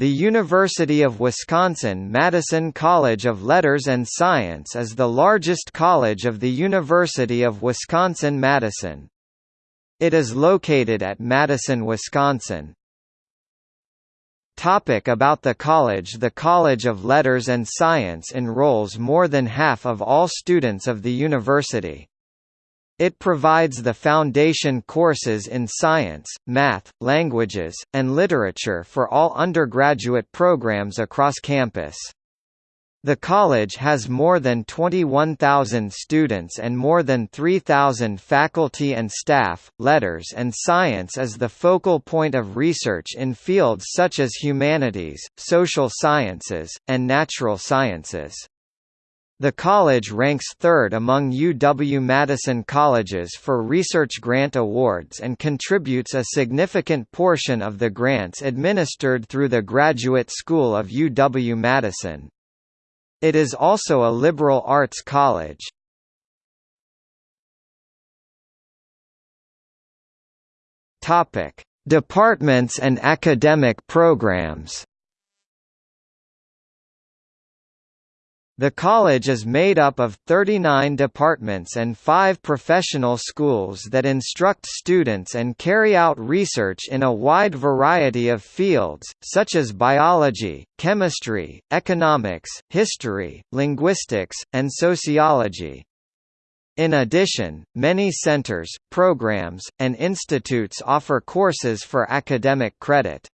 The University of Wisconsin-Madison College of Letters and Science is the largest college of the University of Wisconsin-Madison. It is located at Madison, Wisconsin. Topic about the college The College of Letters and Science enrolls more than half of all students of the university. It provides the foundation courses in science, math, languages, and literature for all undergraduate programs across campus. The college has more than 21,000 students and more than 3,000 faculty and staff. Letters and science is the focal point of research in fields such as humanities, social sciences, and natural sciences. The college ranks third among UW-Madison colleges for research grant awards and contributes a significant portion of the grants administered through the Graduate School of UW-Madison. It is also a liberal arts college. Departments and academic programs The college is made up of 39 departments and five professional schools that instruct students and carry out research in a wide variety of fields, such as biology, chemistry, economics, history, linguistics, and sociology. In addition, many centers, programs, and institutes offer courses for academic credit.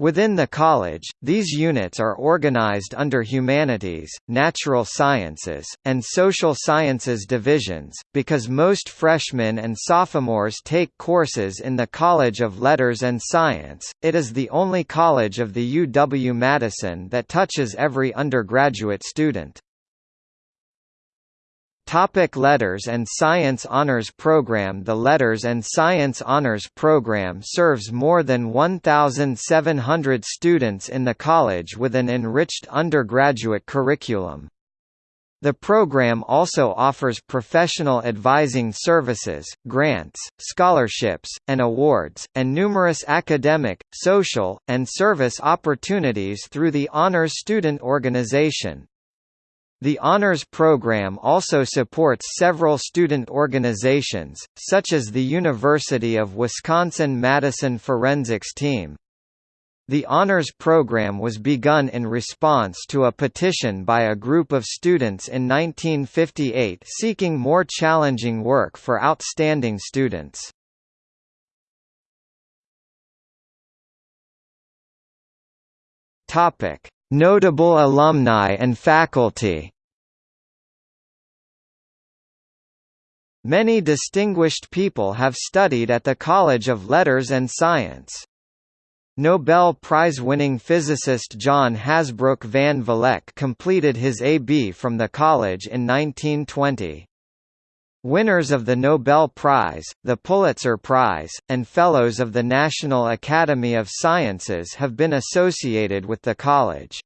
Within the college, these units are organized under humanities, natural sciences, and social sciences divisions, because most freshmen and sophomores take courses in the College of Letters and Science. It is the only college of the UW-Madison that touches every undergraduate student. Topic Letters and Science Honors Program The Letters and Science Honors Program serves more than 1,700 students in the college with an enriched undergraduate curriculum. The program also offers professional advising services, grants, scholarships, and awards, and numerous academic, social, and service opportunities through the Honors Student Organization. The Honors Program also supports several student organizations, such as the University of Wisconsin-Madison Forensics Team. The Honors Program was begun in response to a petition by a group of students in 1958 seeking more challenging work for outstanding students. Topic: Notable alumni and faculty Many distinguished people have studied at the College of Letters and Science. Nobel Prize-winning physicist John Hasbrouck van Vleck completed his A.B. from the college in 1920. Winners of the Nobel Prize, the Pulitzer Prize, and Fellows of the National Academy of Sciences have been associated with the college.